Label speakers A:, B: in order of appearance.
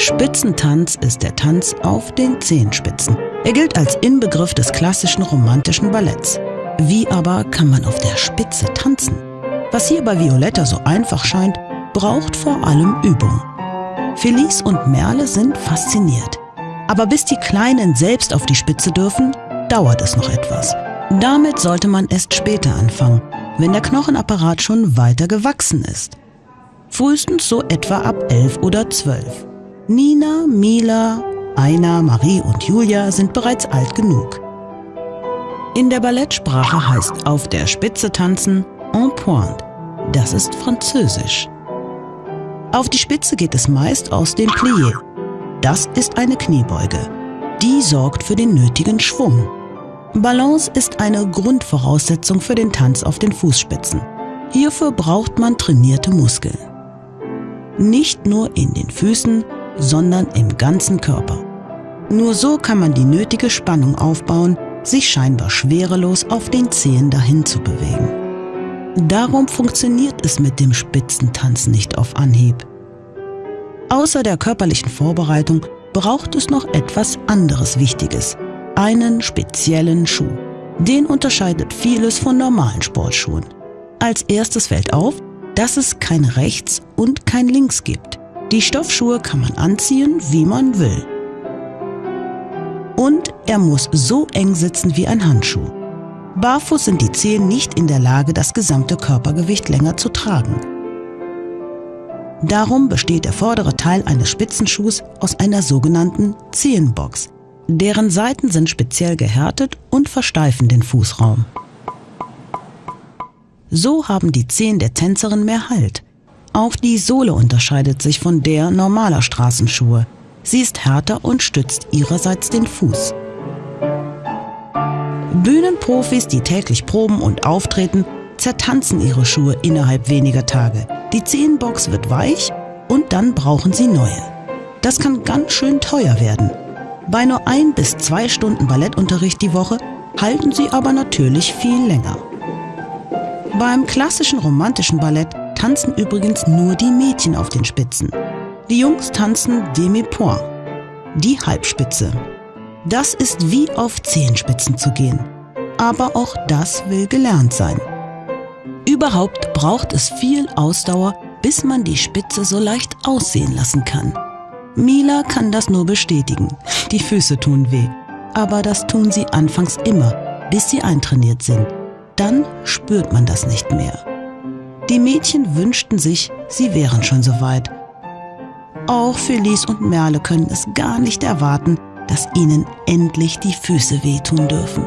A: Spitzentanz ist der Tanz auf den Zehenspitzen. Er gilt als Inbegriff des klassischen romantischen Balletts. Wie aber kann man auf der Spitze tanzen? Was hier bei Violetta so einfach scheint, braucht vor allem Übung. Felice und Merle sind fasziniert. Aber bis die Kleinen selbst auf die Spitze dürfen, dauert es noch etwas. Damit sollte man erst später anfangen, wenn der Knochenapparat schon weiter gewachsen ist. Frühestens so etwa ab elf oder zwölf. Nina, Mila, Aina, Marie und Julia sind bereits alt genug. In der Ballettsprache heißt auf der Spitze tanzen en pointe. Das ist Französisch. Auf die Spitze geht es meist aus dem Plié. Das ist eine Kniebeuge. Die sorgt für den nötigen Schwung. Balance ist eine Grundvoraussetzung für den Tanz auf den Fußspitzen. Hierfür braucht man trainierte Muskeln. Nicht nur in den Füßen, sondern im ganzen Körper. Nur so kann man die nötige Spannung aufbauen, sich scheinbar schwerelos auf den Zehen dahin zu bewegen. Darum funktioniert es mit dem Spitzentanzen nicht auf Anhieb. Außer der körperlichen Vorbereitung braucht es noch etwas anderes Wichtiges, einen speziellen Schuh. Den unterscheidet vieles von normalen Sportschuhen. Als erstes fällt auf, dass es kein Rechts und kein Links gibt. Die Stoffschuhe kann man anziehen, wie man will. Und er muss so eng sitzen wie ein Handschuh. Barfuß sind die Zehen nicht in der Lage, das gesamte Körpergewicht länger zu tragen. Darum besteht der vordere Teil eines Spitzenschuhs aus einer sogenannten Zehenbox. Deren Seiten sind speziell gehärtet und versteifen den Fußraum. So haben die Zehen der Tänzerin mehr Halt. Auch die Sohle unterscheidet sich von der normaler Straßenschuhe. Sie ist härter und stützt ihrerseits den Fuß. Bühnenprofis, die täglich proben und auftreten, zertanzen ihre Schuhe innerhalb weniger Tage. Die Zehenbox wird weich und dann brauchen sie neue. Das kann ganz schön teuer werden. Bei nur ein bis zwei Stunden Ballettunterricht die Woche halten sie aber natürlich viel länger. Beim klassischen romantischen Ballett tanzen übrigens nur die Mädchen auf den Spitzen. Die Jungs tanzen Demi-Point, die Halbspitze. Das ist wie auf Zehenspitzen zu gehen. Aber auch das will gelernt sein. Überhaupt braucht es viel Ausdauer, bis man die Spitze so leicht aussehen lassen kann. Mila kann das nur bestätigen. Die Füße tun weh. Aber das tun sie anfangs immer, bis sie eintrainiert sind. Dann spürt man das nicht mehr. Die Mädchen wünschten sich, sie wären schon so weit. Auch Felice und Merle können es gar nicht erwarten, dass ihnen endlich die Füße wehtun dürfen.